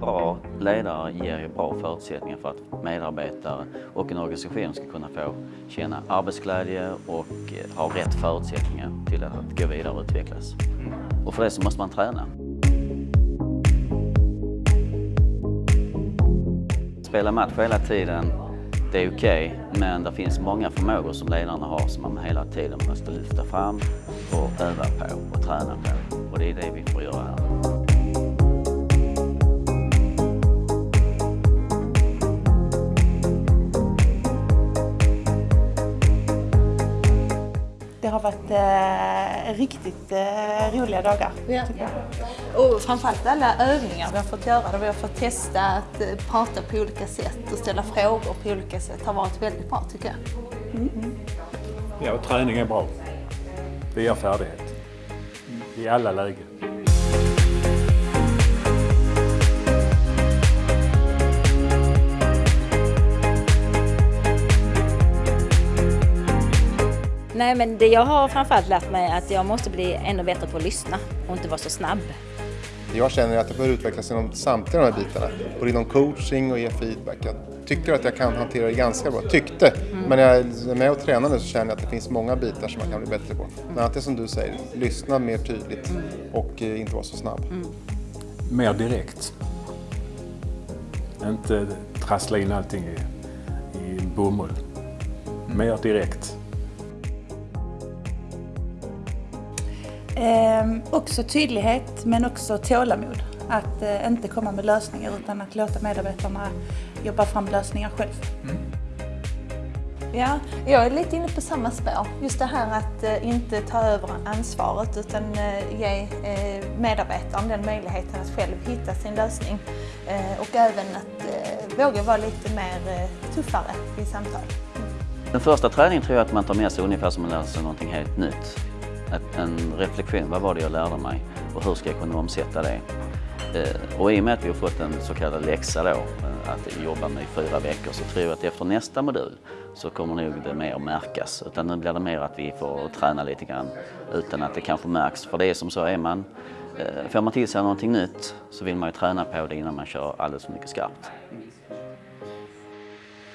Bra ledare ger ju bra förutsättningar för att medarbetare och en organisation ska kunna få känna arbetsglädje och eh, ha rätt förutsättningar till att gå vidare och utvecklas. Och för det så måste man träna. Spela match hela tiden, det är okej, okay, men det finns många förmågor som ledarna har som man hela tiden måste lyfta fram och öva på och träna på. Och det är det vi får göra här. Det har varit eh, riktigt eh, roliga dagar. Ja. Och framförallt alla övningar vi har fått göra där vi har fått testa att eh, prata på olika sätt och ställa frågor på olika sätt har varit väldigt bra tycker jag. Mm. Ja, och träning är bra. Det ger färdighet i alla lägen. Nej, men det jag har framförallt lärt mig är att jag måste bli ännu bättre på att lyssna och inte vara så snabb. Jag känner att jag behöver utvecklas inom samtliga de här bitarna. Både inom coaching och ge feedback. Jag tycker att jag kan hantera det ganska bra. Tyckte. Mm. Men när jag är med och tränar nu så känner jag att det finns många bitar som man kan bli bättre på. Bland annat det som du säger, lyssna mer tydligt mm. och eh, inte vara så snabb. Mm. Mer direkt. Inte trassla in allting i, i bomull. Mer direkt. Eh, också tydlighet men också tålamod. Att eh, inte komma med lösningar utan att låta medarbetarna jobba fram lösningar själv. Mm. Ja, jag är lite inne på samma spår. Just det här att eh, inte ta över ansvaret utan eh, ge eh, medarbetaren den möjligheten att själv hitta sin lösning. Eh, och även att eh, våga vara lite mer eh, tuffare i samtal. Den första träningen tror jag att man tar med sig ungefär som att lära sig någonting helt nytt en reflektion. Vad var det jag lärde mig och hur ska jag kunna omsätta det? Eh, och i och med att vi har fått en så kallad läxa då, eh, att jobba med i fyra veckor, så tror jag att efter nästa modul så kommer nog det mer att märkas. Utan nu blir det mer att vi får träna lite grann utan att det kanske märks. För det är som så, är man, eh, får man till sig någonting nytt så vill man ju träna på det innan man kör alldeles för mycket skarpt.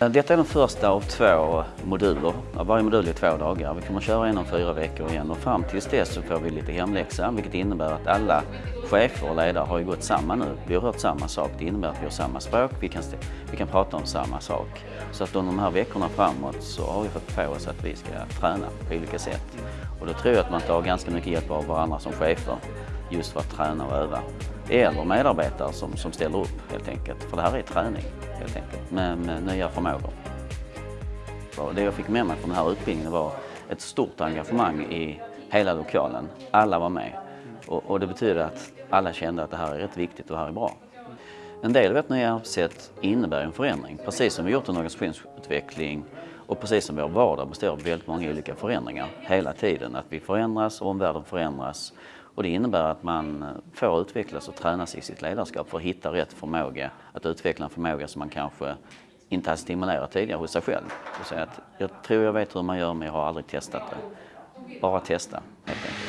Eh, detta är den första av två moduler. Varje modul är två dagar. Vi kommer att köra en om fyra veckor igen och fram tills dess så får vi lite hemläxa vilket innebär att alla chefer och ledare har ju gått samman nu. Vi har hört samma sak. Det innebär att vi har samma språk. Vi kan, vi kan prata om samma sak. Så att under de här veckorna framåt så har vi fått på oss att vi ska träna på olika sätt. Och då tror jag att man tar ganska mycket hjälp av varandra som chefer just för att träna och öva. Eller medarbetare som, som ställer upp helt enkelt. För det här är träning helt enkelt med, med nya förmågor. Och det jag fick med mig från den här utbildningen var ett stort engagemang i hela lokalen. Alla var med. Och, och det betyder att alla kände att det här är rätt viktigt och det här är bra. En del av ett nya arbetssätt innebär en förändring. Precis som vi gjort en organisationsutveckling och precis som vår vardag består av väldigt många olika förändringar hela tiden. Att vi förändras, och omvärlden förändras och det innebär att man får utvecklas och tränas i sitt ledarskap för att hitta rätt förmåga, att utveckla en förmåga som man kanske inte har stimulerat tidigare hos sig själv. Och säga att jag tror jag vet hur man gör men jag har aldrig testat det. Bara testa helt enkelt.